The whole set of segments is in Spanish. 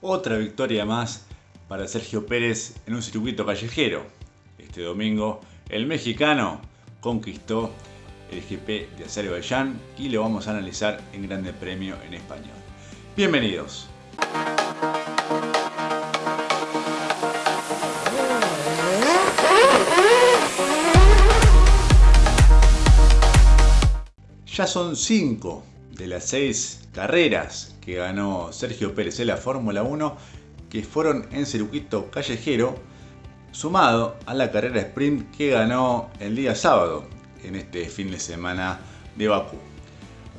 Otra victoria más para Sergio Pérez en un circuito callejero. Este domingo el mexicano conquistó el GP de Azerbaiyán y lo vamos a analizar en Grande Premio en español. Bienvenidos. Ya son 5 de las 6 carreras que ganó Sergio Pérez en la Fórmula 1 que fueron en circuito callejero sumado a la carrera sprint que ganó el día sábado en este fin de semana de Bakú.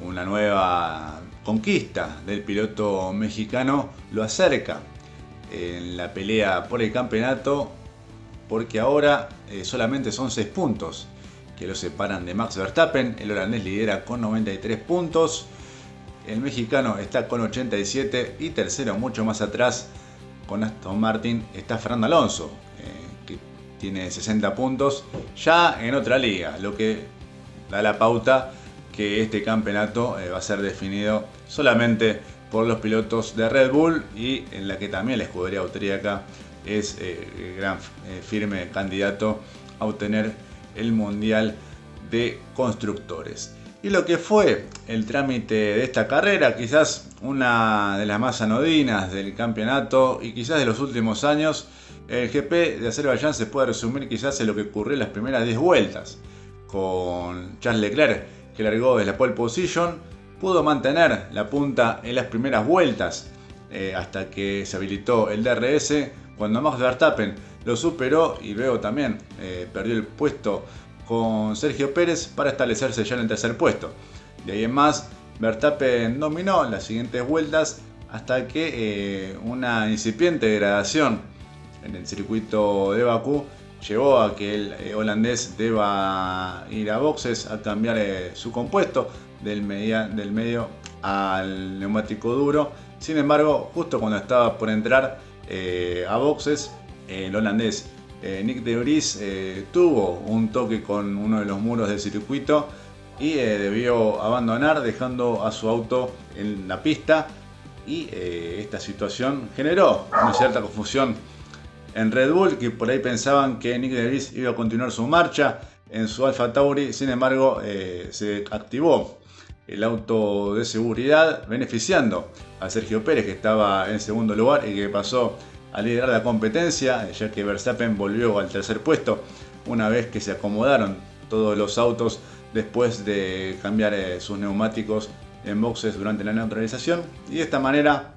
Una nueva conquista del piloto mexicano lo acerca en la pelea por el campeonato porque ahora eh, solamente son 6 puntos que lo separan de Max Verstappen. El holandés lidera con 93 puntos. El mexicano está con 87 y tercero mucho más atrás con Aston Martin está Fernando Alonso, eh, que tiene 60 puntos ya en otra liga, lo que da la pauta que este campeonato eh, va a ser definido solamente por los pilotos de Red Bull y en la que también la escudería austríaca es eh, gran firme candidato a obtener el Mundial de Constructores. Y lo que fue el trámite de esta carrera, quizás una de las más anodinas del campeonato y quizás de los últimos años, el GP de Azerbaiyán se puede resumir quizás en lo que ocurrió en las primeras 10 vueltas, con Charles Leclerc que largó desde la pole position, pudo mantener la punta en las primeras vueltas eh, hasta que se habilitó el DRS, cuando Max Verstappen lo superó y luego también eh, perdió el puesto con Sergio Pérez para establecerse ya en el tercer puesto. De ahí en más, Verstappen dominó las siguientes vueltas hasta que eh, una incipiente degradación en el circuito de Bakú llevó a que el eh, holandés deba ir a boxes a cambiar su compuesto del, del medio al neumático duro. Sin embargo, justo cuando estaba por entrar a boxes, el holandés eh, Nick de Vries eh, tuvo un toque con uno de los muros del circuito y eh, debió abandonar dejando a su auto en la pista. Y esta situación generó una cierta confusión en Red Bull que por ahí pensaban que Nick de Vries iba a continuar su marcha en su Alfa Tauri, sin embargo se activó el auto de seguridad beneficiando a Sergio Pérez que estaba en segundo lugar y que pasó a liderar la competencia, ya que Verstappen volvió al tercer puesto una vez que se acomodaron todos los autos después de cambiar eh, sus neumáticos en boxes durante la neutralización. Y de esta manera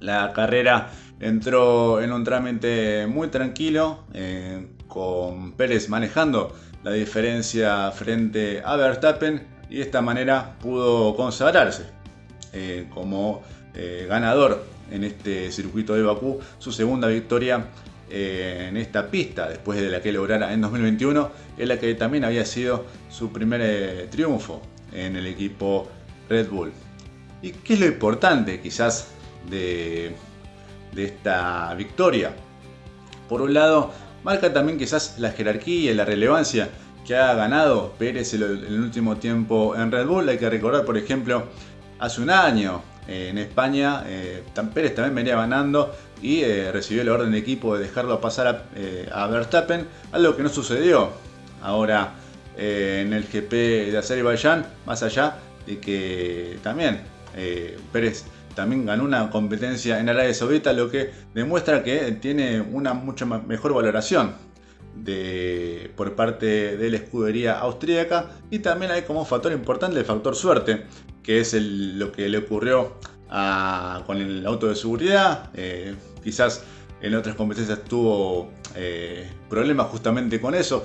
la carrera entró en un trámite muy tranquilo eh, con Pérez manejando la diferencia frente a Verstappen y de esta manera pudo consagrarse eh, como ganador en este circuito de Bakú, su segunda victoria eh, en esta pista, después de la que lograra en 2021, en la que también había sido su primer eh, triunfo en el equipo Red Bull. ¿Y qué es lo importante quizás de, esta victoria? Por un lado, marca también quizás la jerarquía y la relevancia que ha ganado Pérez en el último tiempo en Red Bull. Hay que recordar, por ejemplo, hace un año en España, eh, Pérez también venía ganando y eh, recibió la orden de equipo de dejarlo pasar a, eh, Verstappen, algo que no sucedió ahora en el GP de Azerbaiyán, más allá de que también Pérez también ganó una competencia en Arabia Saudita, lo que demuestra que tiene una mucha mejor valoración de, por parte de la escudería austríaca y también hay como factor importante el factor suerte, que es lo que le ocurrió con el auto de seguridad. Eh, quizás en otras competencias tuvo eh, problemas justamente con eso.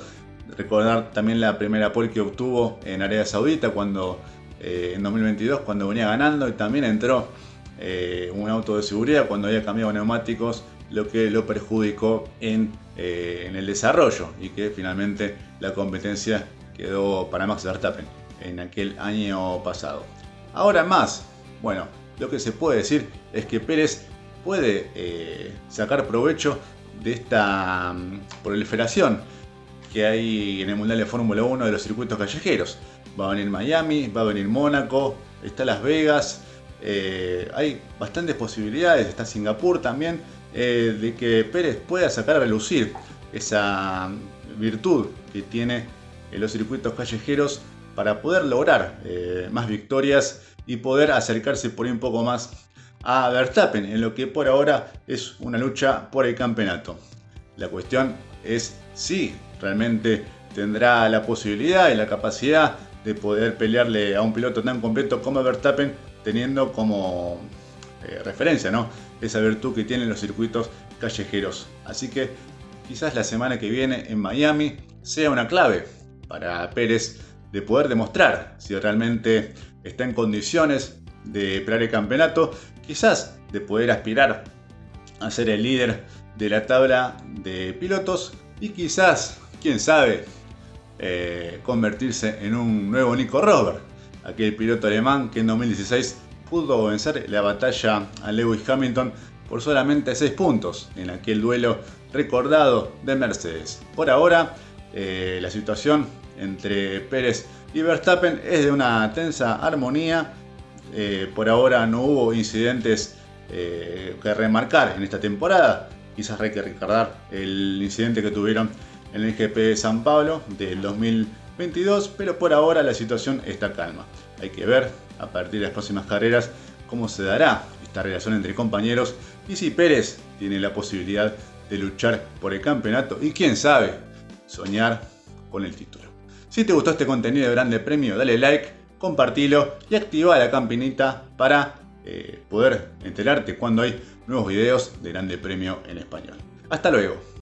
Recordar también la primera pole que obtuvo en Arabia Saudita cuando eh, en 2022 cuando venía ganando y también entró un auto de seguridad cuando había cambiado neumáticos lo que lo perjudicó en, en el desarrollo y que finalmente la competencia quedó para Max Verstappen en aquel año pasado. Ahora más, bueno, lo que se puede decir es que Pérez puede eh, sacar provecho de esta mm, proliferación que hay en el Mundial de Fórmula 1 de los circuitos callejeros. Va a venir Miami, va a venir Mónaco, está Las Vegas, eh, hay bastantes posibilidades, está Singapur también, eh, de que Pérez pueda sacar a relucir esa virtud que tiene en los circuitos callejeros para poder lograr eh, más victorias y poder acercarse por un poco más a Verstappen en lo que por ahora es una lucha por el campeonato. La cuestión es si realmente tendrá la posibilidad y la capacidad de poder pelearle a un piloto tan completo como Verstappen teniendo como eh, referencia ¿no? esa virtud que tienen los circuitos callejeros. Así que quizás la semana que viene en Miami sea una clave para Pérez de poder demostrar si realmente está en condiciones de pelear el campeonato, quizás de poder aspirar a ser el líder de la tabla de pilotos y quizás, quién sabe, eh, convertirse en un nuevo Nico Rosberg, aquel piloto alemán que en 2016 pudo vencer la batalla a Lewis Hamilton por solamente 6 puntos en aquel duelo recordado de Mercedes. Por ahora, eh, la situación entre Pérez y Verstappen es de una tensa armonía. Eh, por ahora no hubo incidentes que remarcar en esta temporada. Quizás hay que recordar el incidente que tuvieron en el GP de San Pablo del 2022, pero por ahora la situación está calma. Hay que ver a partir de las próximas carreras cómo se dará esta relación entre compañeros y si Pérez tiene la posibilidad de luchar por el campeonato y quién sabe, soñar con el título. Si te gustó este contenido de Grande Premio, dale like, compartilo y activa la campanita para eh, poder enterarte cuando hay nuevos videos de Grande Premio en español. Hasta luego.